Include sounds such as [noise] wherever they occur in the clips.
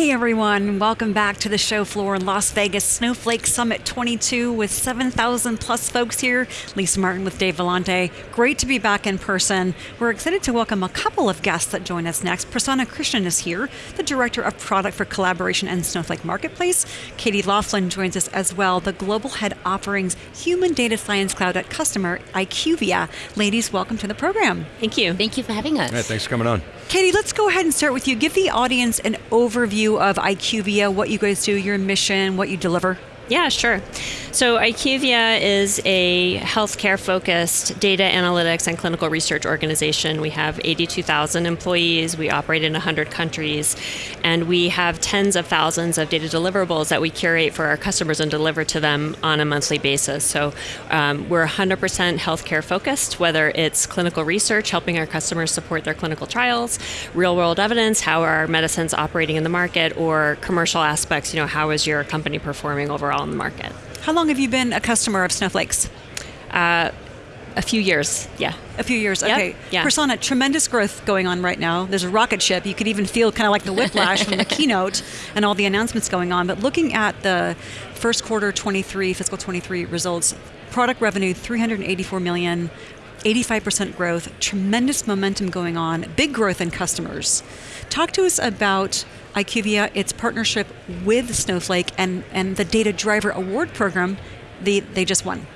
Hey everyone, welcome back to the show floor in Las Vegas, Snowflake Summit 22 with 7,000 plus folks here. Lisa Martin with Dave Vellante. Great to be back in person. We're excited to welcome a couple of guests that join us next. Prasanna Krishnan is here, the Director of Product for Collaboration and Snowflake Marketplace. Katie Laughlin joins us as well, the Global Head Offerings Human Data Science Cloud at Customer, IQVIA. Ladies, welcome to the program. Thank you. Thank you for having us. Yeah, thanks for coming on. Katie, let's go ahead and start with you. Give the audience an overview of IQVIA, what you guys do, your mission, what you deliver. Yeah, sure. So IQVIA is a healthcare focused data analytics and clinical research organization. We have 82,000 employees, we operate in 100 countries, and we have tens of thousands of data deliverables that we curate for our customers and deliver to them on a monthly basis. So um, we're 100% healthcare focused, whether it's clinical research, helping our customers support their clinical trials, real world evidence, how are medicines operating in the market, or commercial aspects, you know, how is your company performing overall in the market. How long have you been a customer of Snowflake's? Uh, a few years, yeah. A few years, Yep, okay. yeah. Prasanna, tremendous growth going on right now. There's a rocket ship. You could even feel kind of like the whiplash from the [laughs] keynote and all the announcements going on. But looking at the first quarter 23, fiscal 23 results, product revenue 384 million, 85% growth, tremendous momentum going on, big growth in customers. Talk to us about IQVIA, its partnership with Snowflake, and, and the Data Driver Award program they, they just won.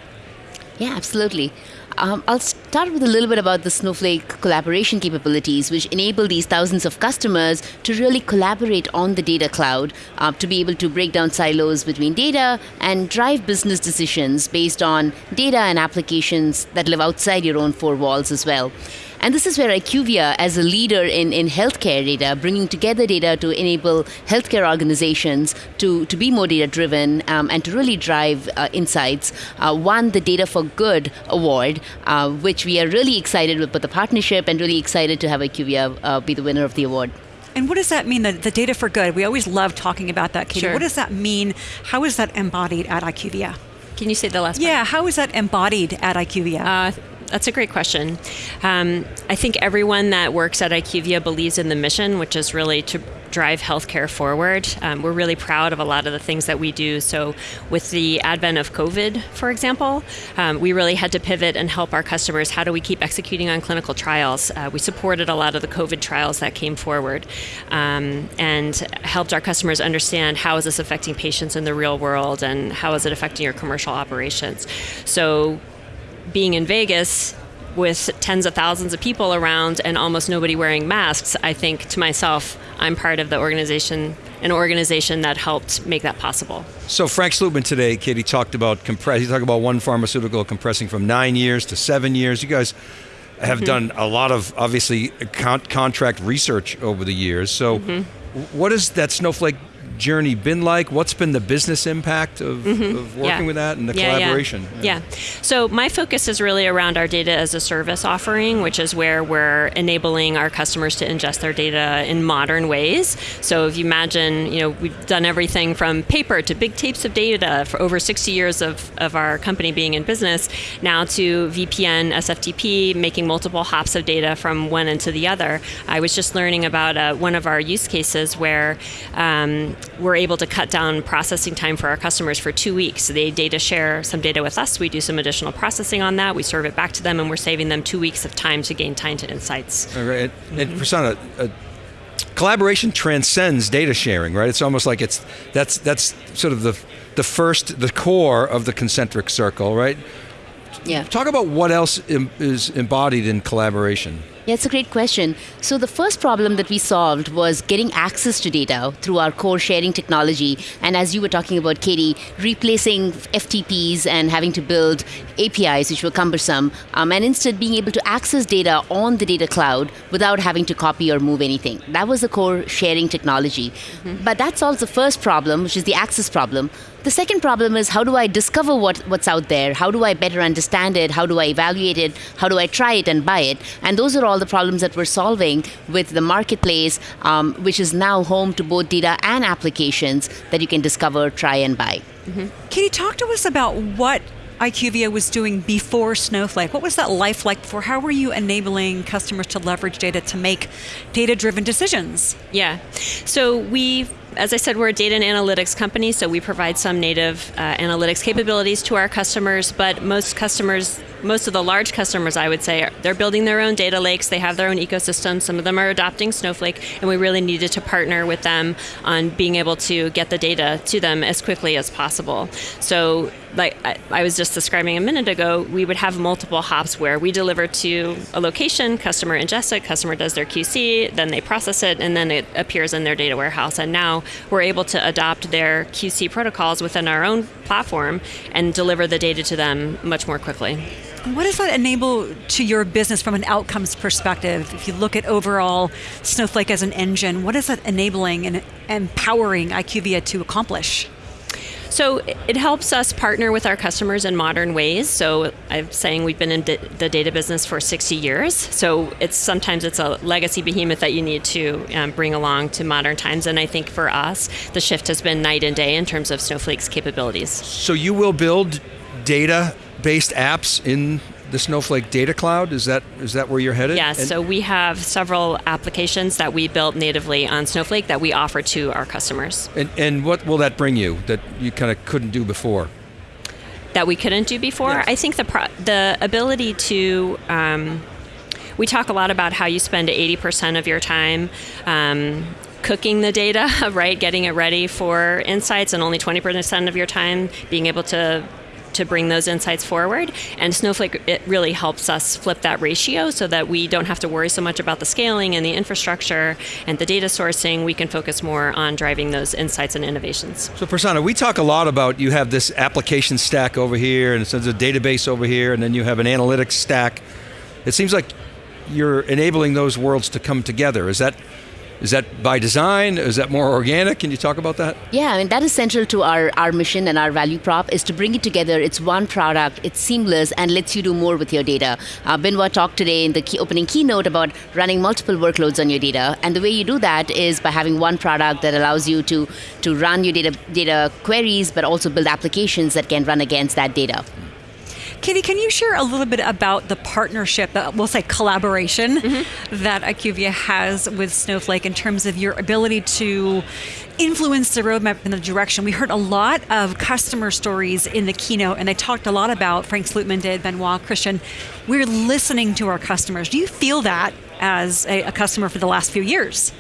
Yeah, absolutely. Um, I'll start with a little bit about the Snowflake collaboration capabilities, which enable these thousands of customers to really collaborate on the data cloud uh, to be able to break down silos between data and drive business decisions based on data and applications that live outside your own four walls as well. And this is where IQVIA, as a leader in, in healthcare data, bringing together data to enable healthcare organizations to, to be more data driven um, and to really drive uh, insights, uh, won the Data for Good award, uh, which we are really excited with the partnership and really excited to have IQVIA uh, be the winner of the award. And what does that mean, the, the data for good? We always love talking about that, Katie. Sure. What does that mean? How is that embodied at IQVIA? Can you say the last part? Yeah, how is that embodied at IQVIA? Uh, that's a great question. Um, I think everyone that works at IQVIA believes in the mission, which is really to drive healthcare forward. Um, we're really proud of a lot of the things that we do. So, with the advent of COVID, for example, um, we really had to pivot and help our customers. How do we keep executing on clinical trials? Uh, we supported a lot of the COVID trials that came forward um, and helped our customers understand how is this affecting patients in the real world and how is it affecting your commercial operations. So, being in Vegas with tens of thousands of people around and almost nobody wearing masks, I think to myself, I'm part of the organization, an organization that helped make that possible. So Frank Slootman today, Katie talked about compress. He talked about one pharmaceutical compressing from nine years to seven years. You guys have Mm-hmm. done a lot of obviously con- contract research over the years. So, Mm-hmm. what has that Snowflake journey been like? What's been the business impact of, of working. Yeah. with that and the Yeah, yeah. collaboration? Yeah. So my focus is really around our data as a service offering, which is where we're enabling our customers to ingest their data in modern ways. So if you imagine, you know, we've done everything from paper to big tapes of data for over 60 years of, of our company being in business, now to VPN, SFTP, making multiple hops of data from one end to the other. I was just learning about uh, one of our use cases where um, we're able to cut down processing time for our customers for two weeks. They data share some data with us. We do some additional processing on that. We serve it back to them, and we're saving them two weeks of time to gain time to insights. All right. And, and Prasanna, uh, collaboration transcends data sharing, right? It's almost like it's that's that's sort of the the first, the core of the concentric circle, right? Yeah. Talk about what else is embodied in collaboration. Yeah, it's a great question. So, the first problem that we solved was getting access to data through our core sharing technology. And as you were talking about, Katie, replacing FTPs and having to build APIs, which were cumbersome, um, and instead being able to access data on the data cloud without having to copy or move anything. That was the core sharing technology. But that solves the first problem, which is the access problem. The second problem is how do I discover what, what's out there? How do I better understand it? How do I evaluate it? How do I try it and buy it? And those are all the problems that we're solving with the marketplace, um, which is now home to both data and applications that you can discover, try, and buy. Can you talk to us about what IQVIA was doing before Snowflake. What was that life like before? How were you enabling customers to leverage data to make data driven decisions? Yeah. So we as I said, we're a data and analytics company, so we provide some native uh, analytics capabilities to our customers. But most customers, most of the large customers, I would say, they're building their own data lakes. They have their own ecosystem. Some of them are adopting Snowflake, and we really needed to partner with them on being able to get the data to them as quickly as possible. So like I, I, was just describing a minute ago, we would have multiple hops where we deliver to a location, customer ingests it, customer does their QC, then they process it, and then it appears in their data warehouse. And now we're able to adopt their QC protocols within our own platform and deliver the data to them much more quickly. What does that enable to your business from an outcomes perspective? If you look at overall Snowflake as an engine, what is that enabling and empowering IQVIA to accomplish? So it helps us partner with our customers in modern ways. So I'm saying we've been in the data business for 60 years. So it's sometimes it's a legacy behemoth that you need to um, bring along to modern times. And I think for us, the shift has been night and day in terms of Snowflake's capabilities. So you will build data-based apps in the Snowflake Data Cloud? Is that is that where you're headed? Yes. And so we have several applications that we built natively on Snowflake that we offer to our customers. And, and what will that bring you that you kind of couldn't do before? That we couldn't do before. Yes. I think the pro- the ability to um, we talk a lot about how you spend 80% of your time um, cooking the data, [laughs] right? Getting it ready for insights, and only 20% of your time being able to to bring those insights forward. And Snowflake it really helps us flip that ratio so that we don't have to worry so much about the scaling and the infrastructure and the data sourcing. We can focus more on driving those insights and innovations. So Prasanna, we talk a lot about you have this application stack over here and says a database over here and then you have an analytics stack. It seems like you're enabling those worlds to come together. Is that is that by design? Is that more organic? Can you talk about that? Yeah, I mean that is central to our, our mission and our value prop is to bring it together. It's one product, it's seamless, and lets you do more with your data. Uh, Benoit talked today in the key opening keynote about running multiple workloads on your data, and the way you do that is by having one product that allows you to to run your data data queries, but also build applications that can run against that data. Katie, can you share a little bit about the partnership, uh, we'll say collaboration, mm-hmm. that IQVIA has with Snowflake in terms of your ability to influence the roadmap in the direction? We heard a lot of customer stories in the keynote, and they talked a lot about, Frank Slootman did, Benoit, Christian, we're listening to our customers. Do you feel that as a, a customer for the last few years?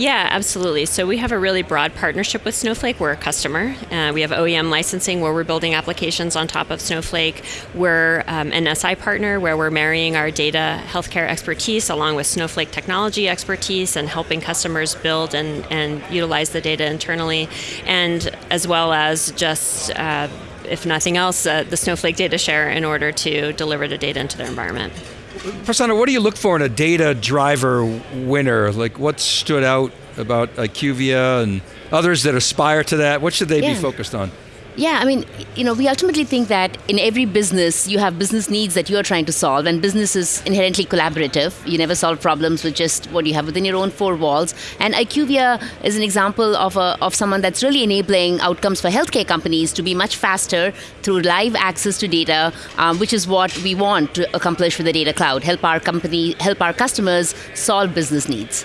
Yeah, absolutely. So we have a really broad partnership with Snowflake. We're a customer. Uh, we have OEM licensing where we're building applications on top of Snowflake. We're um, an SI partner where we're marrying our data healthcare expertise along with Snowflake technology expertise and helping customers build and, and utilize the data internally, and as well as just uh, if nothing else, uh, the Snowflake data share in order to deliver the data into their environment. Prasanna, what do you look for in a data driver winner? Like what stood out about IQVIA and others that aspire to that? What should they yeah. be focused on? Yeah, I mean, you know, we ultimately think that in every business, you have business needs that you are trying to solve, and business is inherently collaborative. You never solve problems with just what you have within your own four walls. And IQVIA is an example of, a, of someone that's really enabling outcomes for healthcare companies to be much faster through live access to data, um, which is what we want to accomplish with the data cloud. Help our company, help our customers solve business needs.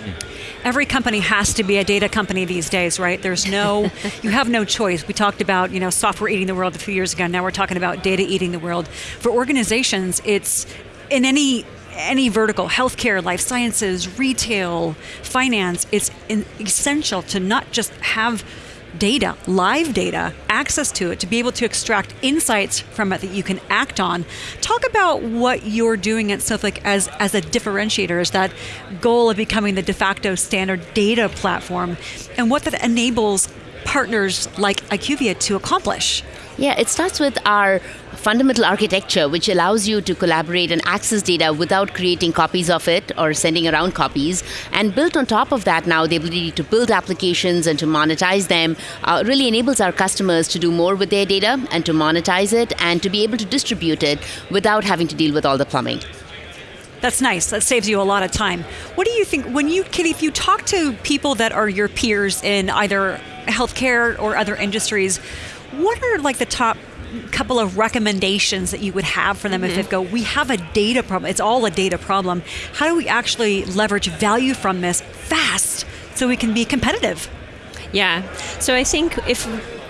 Every company has to be a data company these days, right? There's no, [laughs] you have no choice. We talked about, you know, software eating the world a few years ago. Now we're talking about data eating the world. For organizations, it's in any any vertical, healthcare, life sciences, retail, finance, it's essential to not just have data, live data, access to it, to be able to extract insights from it that you can act on. Talk about what you're doing at Snowflake as, as a differentiator, is that goal of becoming the de facto standard data platform, and what that enables partners like IQVIA to accomplish? Yeah, it starts with our fundamental architecture, which allows you to collaborate and access data without creating copies of it or sending around copies. And built on top of that, now the ability to build applications and to monetize them uh, really enables our customers to do more with their data and to monetize it and to be able to distribute it without having to deal with all the plumbing. That's nice. That saves you a lot of time. What do you think when you, if you talk to people that are your peers in either healthcare or other industries, what are like the top couple of recommendations that you would have for them mm-hmm. if they go, we have a data problem, it's all a data problem. How do we actually leverage value from this fast so we can be competitive? Yeah. So I think if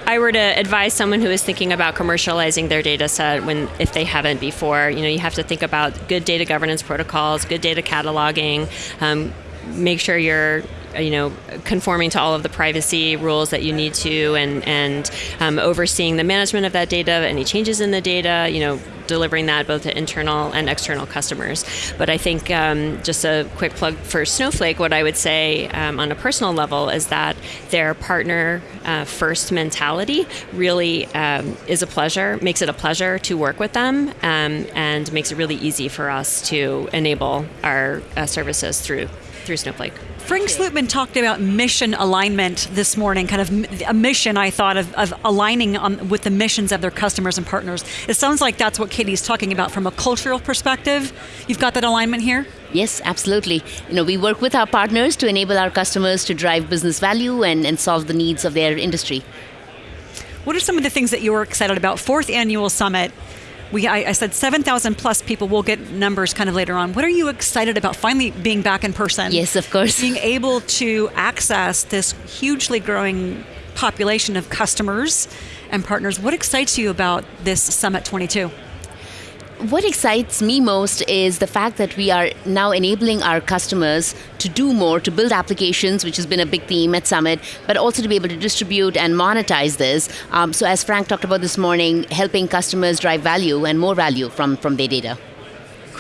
I were to advise someone who is thinking about commercializing their data set when if they haven't before, you know, you have to think about good data governance protocols, good data cataloging, um, make sure you're you know conforming to all of the privacy rules that you need to and and um, overseeing the management of that data any changes in the data you know delivering that both to internal and external customers. But I think um, just a quick plug for Snowflake, what I would say um, on a personal level is that their partner uh, first mentality really um, is a pleasure, makes it a pleasure to work with them, um, and makes it really easy for us to enable our uh, services through through Snowflake. Frank Slootman talked about mission alignment this morning, kind of a mission, I thought, of, of aligning on, with the missions of their customers and partners. It sounds like that's what Katie's talking about from a cultural perspective. You've got that alignment here? Yes, absolutely. You know, we work with our partners to enable our customers to drive business value and, and solve the needs of their industry. What are some of the things that you were excited about? Fourth annual summit we I, I said 7,000 plus people. We'll get numbers kind of later on. What are you excited about finally being back in person? Yes, of course. Being able to access this hugely growing population of customers and partners. What excites you about this Summit 22? What excites me most is the fact that we are now enabling our customers to do more, to build applications, which has been a big theme at Summit, but also to be able to distribute and monetize this. Um, so, as Frank talked about this morning, helping customers drive value and more value from, from their data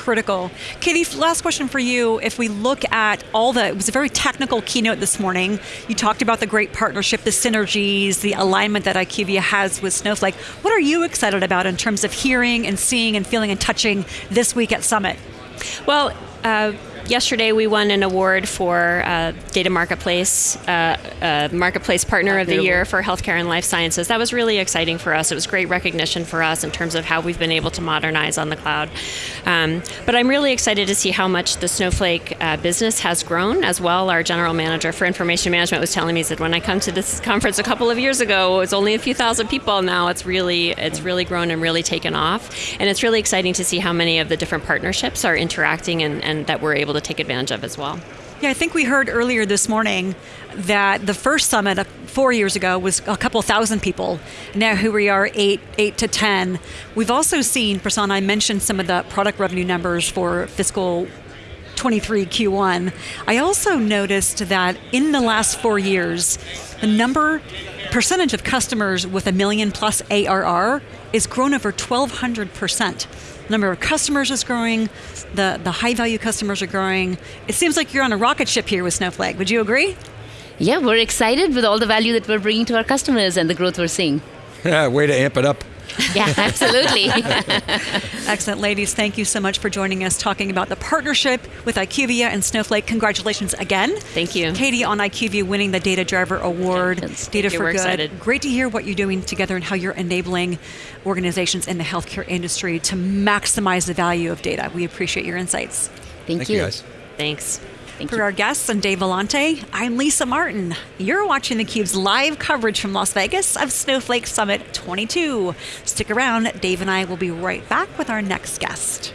critical. Katie, last question for you. If we look at all the, it was a very technical keynote this morning. You talked about the great partnership, the synergies, the alignment that IQVIA has with Snowflake. What are you excited about in terms of hearing and seeing and feeling and touching this week at Summit? Well, uh, yesterday we won an award for uh, Data Marketplace, uh, uh Marketplace Partner of the Year for Healthcare and Life Sciences. That was really exciting for us. It was great recognition for us in terms of how we've been able to modernize on the cloud. Um, but I'm really excited to see how much the Snowflake uh, business has grown as well. Our general manager for information management was telling me that when I come to this conference a couple of years ago, it was only a few thousand people. Now it's really it's really grown and really taken off, and it's really exciting to see how many of the different partnerships are interacting and, and that we're able to take advantage of as well. Yeah, I think we heard earlier this morning that the first summit uh, four years ago was a couple thousand people. Now here we are, eight, eight to ten. We've also seen, Prasanna, I mentioned some of the product revenue numbers for fiscal 23 Q1. I also noticed that in the last four years, the number percentage of customers with a million plus ARR is grown over 1,200 percent number of customers is growing, the, the high value customers are growing. It seems like you're on a rocket ship here with Snowflake. Would you agree? Yeah, we're excited with all the value that we're bringing to our customers and the growth we're seeing. Yeah, way to amp it up. Yeah, absolutely. [laughs] Excellent, ladies. Thank you so much for joining us talking about the partnership with IQVIA and Snowflake. Congratulations again. Thank you. Katie on IQVIA winning the Data Driver Award. Yes. Data for Good. Excited. Great to hear what you're doing together and how you're enabling organizations in the healthcare industry to maximize the value of data. We appreciate your insights. Thank, Thank you. you guys. Thanks. Thank For you. our guests I'm Dave Vellante, I'm Lisa Martin. You're watching theCUBE's live coverage from Las Vegas of Snowflake Summit 22. Stick around, Dave and I will be right back with our next guest.